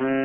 Mm-hmm.